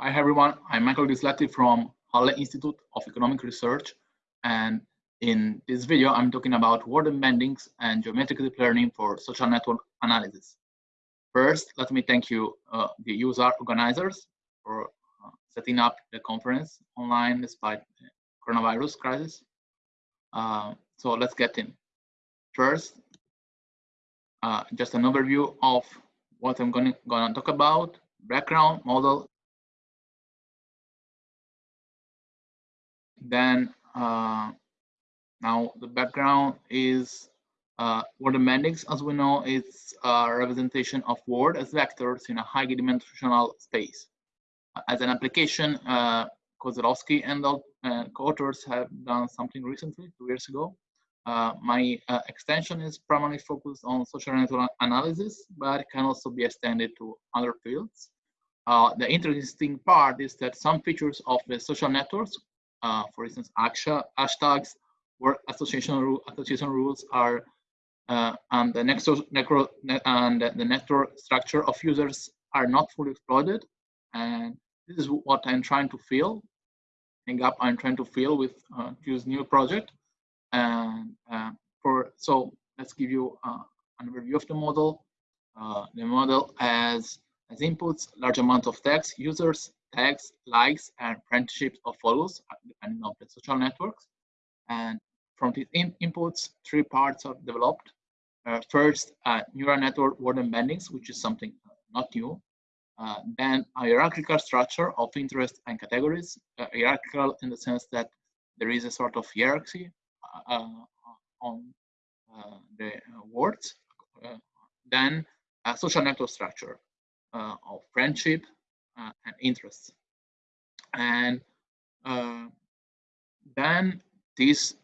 Hi everyone, I'm Michael Grisletti from Halle Institute of Economic Research and in this video I'm talking about word embeddings and geometric deep learning for social network analysis. First, let me thank you, uh, the user organizers, for uh, setting up the conference online despite the coronavirus crisis. Uh, so let's get in. First, uh, just an overview of what I'm going to talk about, background, model, Then uh, now the background is uh, word embeddings, as we know, is a representation of word as vectors in a high dimensional space. As an application, uh, Kozlowski and uh, co-authors have done something recently, two years ago. Uh, my uh, extension is primarily focused on social network analysis, but can also be extended to other fields. Uh, the interesting part is that some features of the social networks uh, for instance, AXA, hashtags or association, association rules are uh, and the next necro, and the network structure of users are not fully exploited. And this is what I'm trying to fill, the gap I'm trying to fill with uh, this new project. And uh, for so let's give you uh, an overview of the model. Uh, the model has as inputs large amount of text, users, tags, likes, and friendships or follows, uh, depending on the social networks. And from these in inputs, three parts are developed. Uh, first, uh, neural network word embeddings, which is something not new. Uh, then a hierarchical structure of interest and categories, uh, hierarchical in the sense that there is a sort of hierarchy uh, on the words. then a social network structure of friendship, uh, and interests. And uh, then this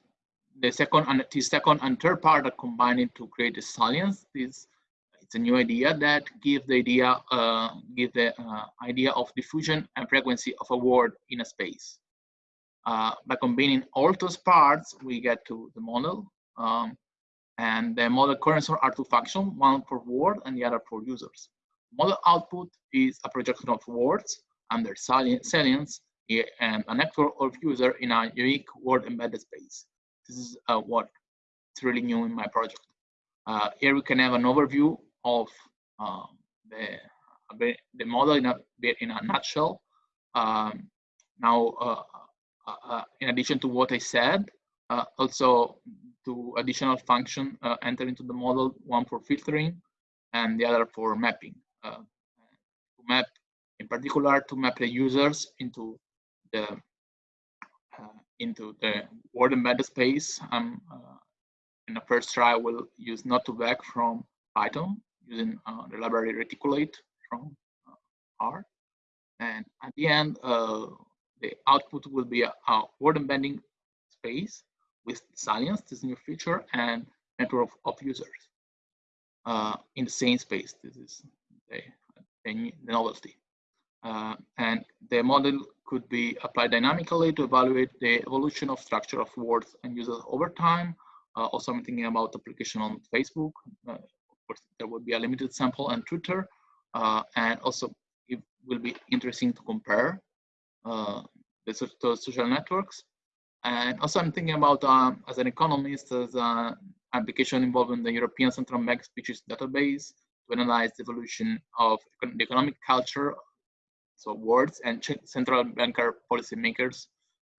the second and the second and third part are combining to create a salience. This it's a new idea that give the idea uh, give the uh, idea of diffusion and frequency of a word in a space. Uh, by combining all those parts, we get to the model. Um, and the model currents are two functions, one for word and the other for users. Model output is a projection of words under salience and a network of user in a unique word embedded space. This is uh, really new in my project. Uh, here we can have an overview of uh, the, the model in a, in a nutshell. Um, now, uh, uh, uh, in addition to what I said, also two additional function enter into the model, one for filtering and the other for mapping. Uh, to map, in particular, to map the users into the uh, into the word embedded space. Um, uh, in the first try, we'll use node2vec from Python using the library reticulate from R. And at the end, uh, the output will be a, a, word embedding space with salience, this new feature, and network of, of users uh, in the same space. This is the novelty. Uh, and the model could be applied dynamically to evaluate the evolution of structure of words and users over time. Uh, also, I'm thinking about application on Facebook. Uh, of course, there would be a limited sample and Twitter. Uh, and also, it will be interesting to compare uh, the, social networks. And also, I'm thinking about, um, as an economist, as an application involving the European Central Bank speeches database to analyze the evolution of the economic culture, so words and central banker policymakers,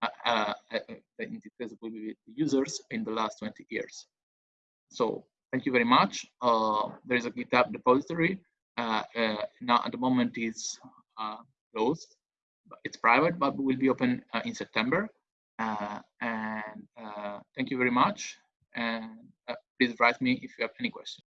uh, uh, uh, in this case users in the last 20 years. So thank you very much. Uh, there is a GitHub repository. Uh, uh, now at the moment it's closed. It's private, but will be open in September. and thank you very much. And please write me if you have any questions.